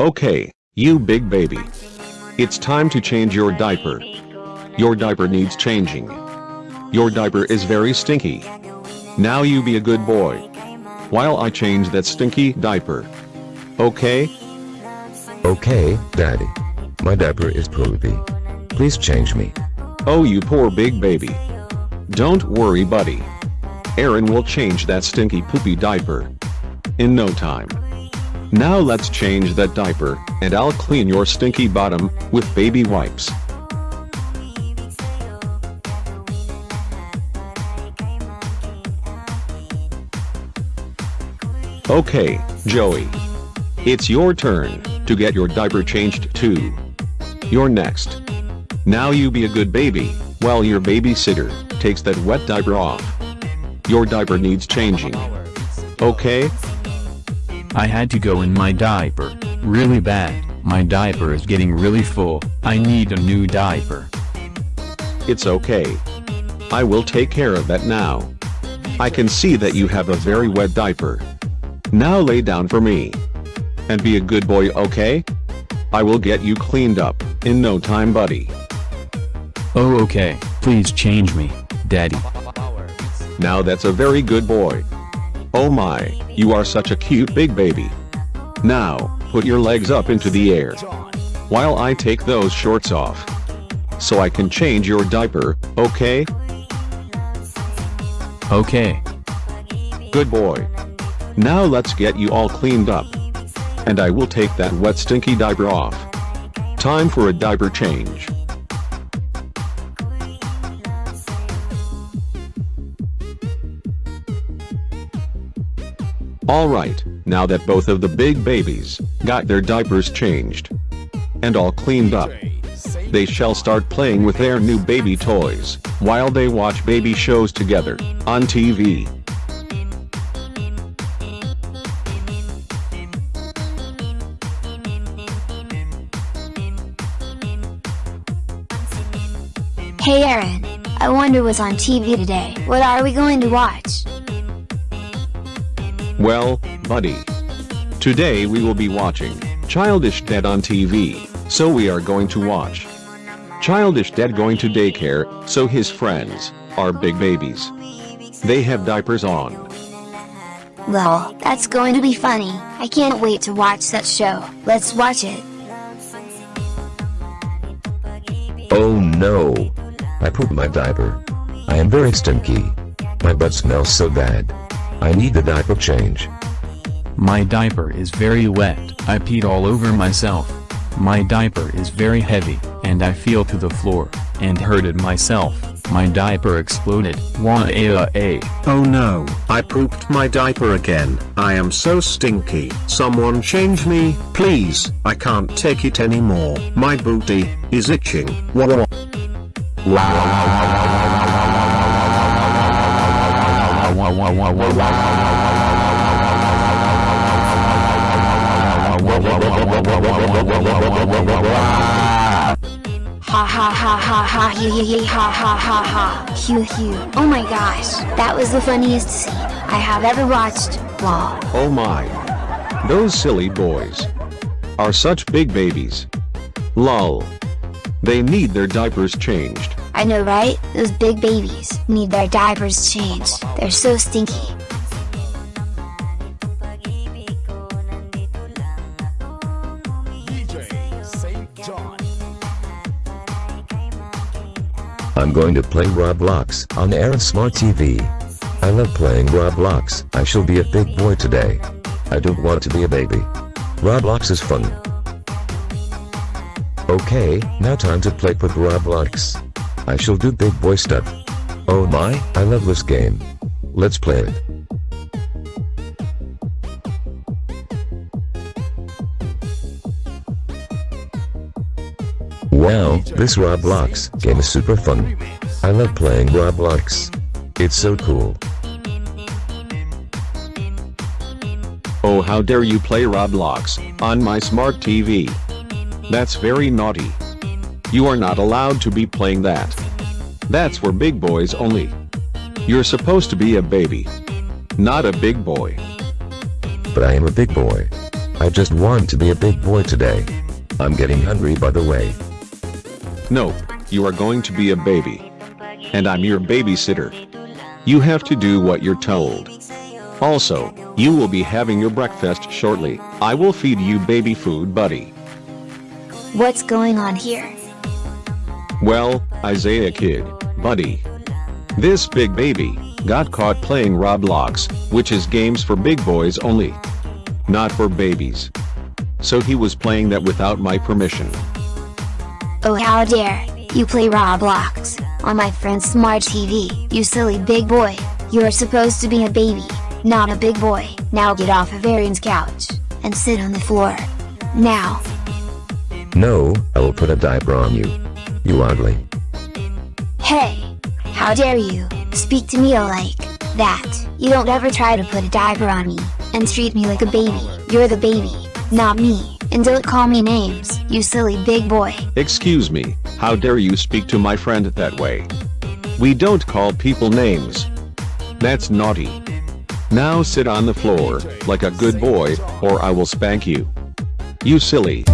Okay, you big baby. It's time to change your diaper. Your diaper needs changing. Your diaper is very stinky. Now you be a good boy. While I change that stinky diaper. Okay? Okay, Daddy. My diaper is poopy. Please change me. Oh you poor big baby. Don't worry buddy. Aaron will change that stinky poopy diaper. In no time. Now let's change that diaper, and I'll clean your stinky bottom, with baby wipes. Okay, Joey. It's your turn, to get your diaper changed too. You're next. Now you be a good baby, while your babysitter, takes that wet diaper off. Your diaper needs changing. Okay? I had to go in my diaper, really bad, my diaper is getting really full, I need a new diaper. It's okay. I will take care of that now. I can see that you have a very wet diaper. Now lay down for me. And be a good boy okay? I will get you cleaned up, in no time buddy. Oh okay, please change me, daddy. Now that's a very good boy. Oh my, you are such a cute big baby. Now, put your legs up into the air. While I take those shorts off. So I can change your diaper, okay? Okay. Good boy. Now let's get you all cleaned up. And I will take that wet stinky diaper off. Time for a diaper change. Alright, now that both of the big babies got their diapers changed and all cleaned up, they shall start playing with their new baby toys while they watch baby shows together on TV. Hey Aaron, I wonder what's on TV today. What are we going to watch? Well, buddy. Today we will be watching Childish Dead on TV, so we are going to watch Childish Dead going to daycare, so his friends are big babies. They have diapers on. Well, that's going to be funny. I can't wait to watch that show. Let's watch it. Oh no! I pooped my diaper. I am very stinky. My butt smells so bad. I need the diaper change. My diaper is very wet, I peed all over myself. My diaper is very heavy, and I feel to the floor, and hurted myself. My diaper exploded. Wah -a -a -a. Oh no, I pooped my diaper again. I am so stinky. Someone change me, please. I can't take it anymore. My booty is itching. Wah wah. Ha ha ha ha ha he he he ha ha ha ha. Oh my gosh, that was the funniest scene I have ever watched. Wow. Oh my. Those silly boys are such big babies. Lol. They need their diapers changed. I know right? Those big babies need their diapers changed. They're so stinky. I'm going to play Roblox on Aaron Smart TV. I love playing Roblox. I shall be a big boy today. I don't want to be a baby. Roblox is fun. Okay, now time to play with Roblox. I shall do big boy stuff. Oh my, I love this game. Let's play it. Wow, this Roblox game is super fun. I love playing Roblox. It's so cool. Oh how dare you play Roblox on my smart TV. That's very naughty. You are not allowed to be playing that. That's for big boys only. You're supposed to be a baby. Not a big boy. But I am a big boy. I just want to be a big boy today. I'm getting hungry by the way. Nope, you are going to be a baby. And I'm your babysitter. You have to do what you're told. Also, you will be having your breakfast shortly. I will feed you baby food buddy. What's going on here? Well, Isaiah kid, buddy. This big baby, got caught playing Roblox, which is games for big boys only. Not for babies. So he was playing that without my permission. Oh how dare, you play Roblox, on my friend's smart TV, you silly big boy, you're supposed to be a baby, not a big boy, now get off of Aaron's couch, and sit on the floor. Now. No, I will put a diaper on you. You ugly. Hey! How dare you, speak to me like that, you don't ever try to put a diaper on me, and treat me like a baby, you're the baby, not me, and don't call me names, you silly big boy. Excuse me, how dare you speak to my friend that way? We don't call people names. That's naughty. Now sit on the floor, like a good boy, or I will spank you. You silly.